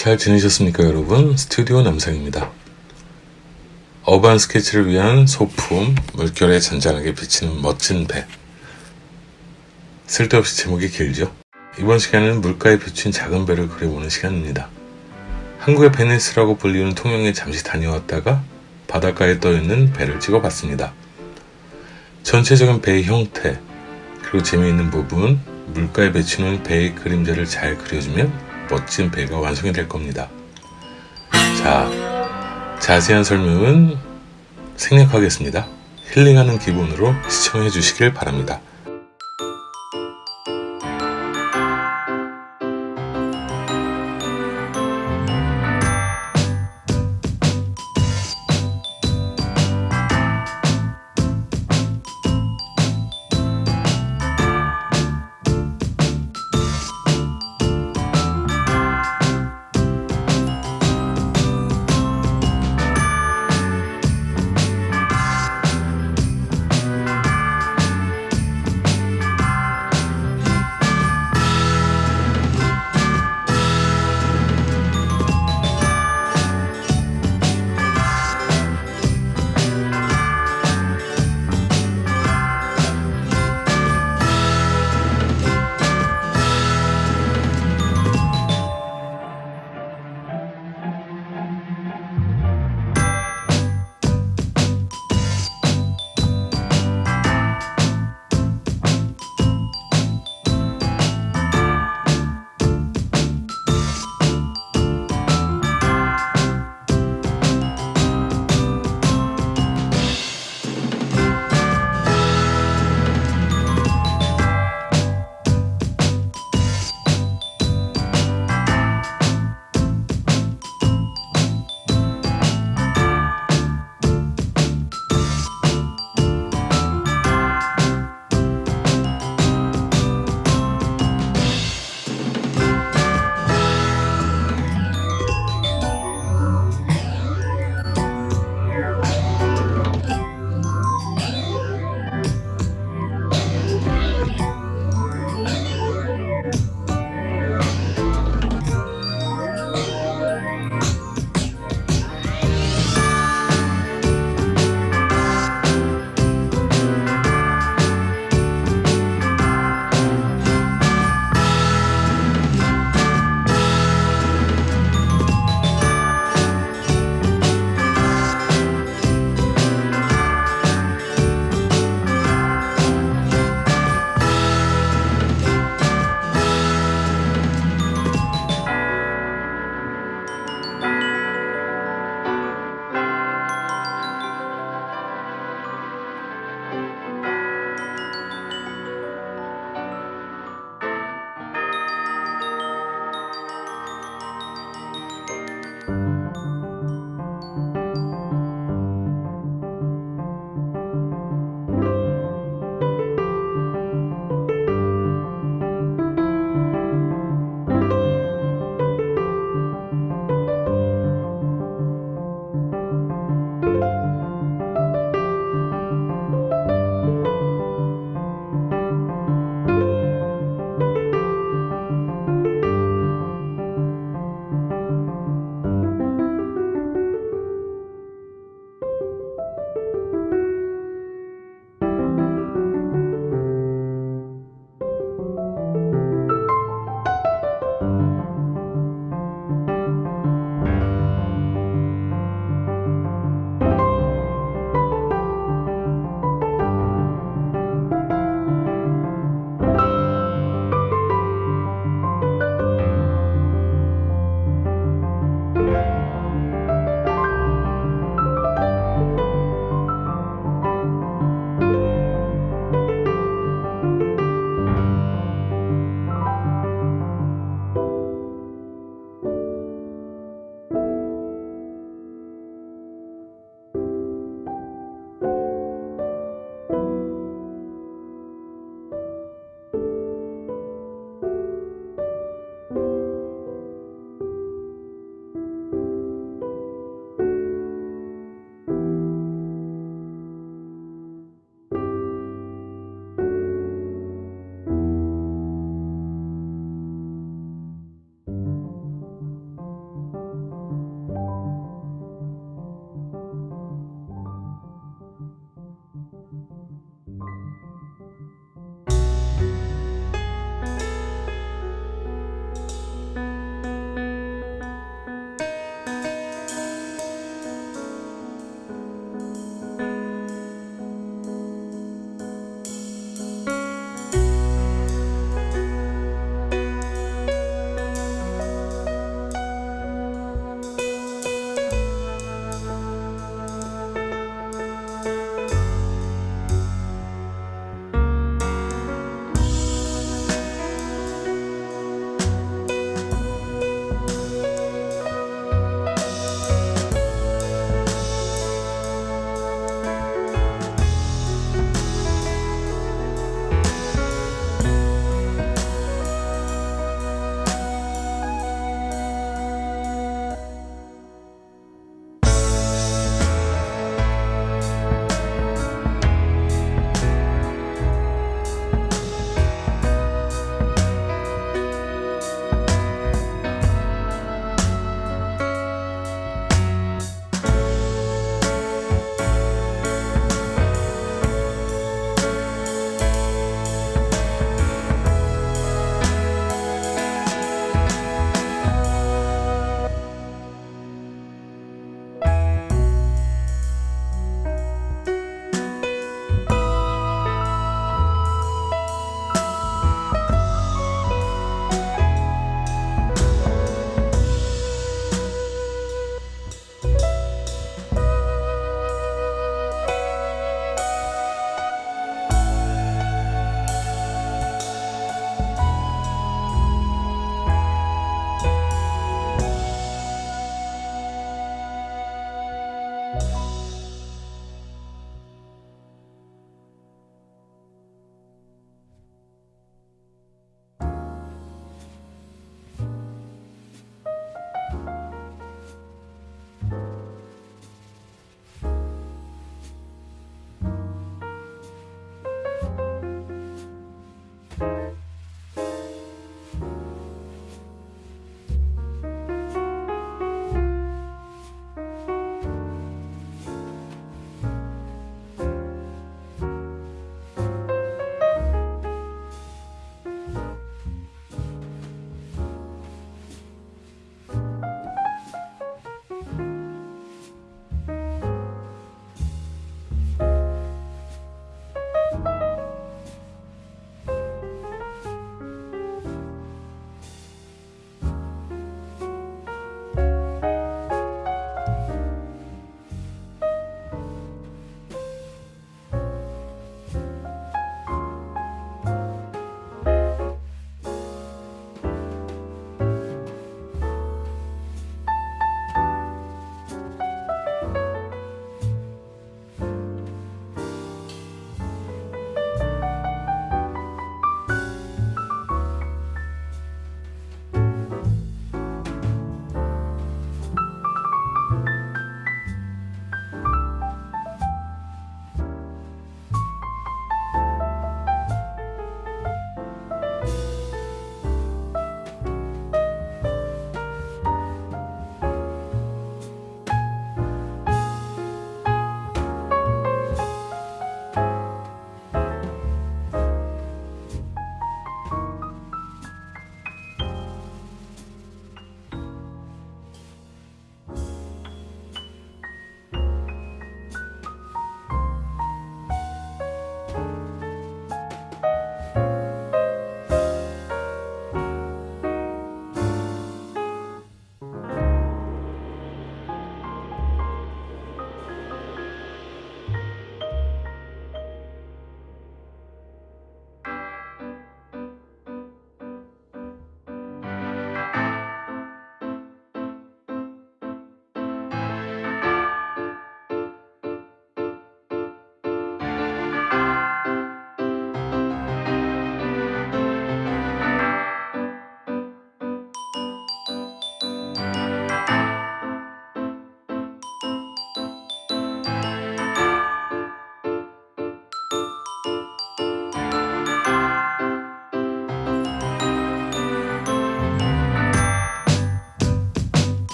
잘 지내셨습니까 여러분? 스튜디오 남상입니다. 어반 스케치를 위한 소품 물결에 잔잔하게 비치는 멋진 배. 쓸데없이 제목이 길죠? 이번 시간은 물가에 비친 작은 배를 그려보는 시간입니다. 한국의 베니스라고 불리는 통영에 잠시 다녀왔다가 바닷가에 떠있는 배를 찍어봤습니다. 전체적인 배의 형태 그리고 재미있는 부분 물가에 비치는 배의 그림자를 잘 그려주면 멋진 배가 완성이 될 겁니다. 자, 자세한 설명은 생략하겠습니다. 힐링하는 기분으로 시청해 주시길 바랍니다.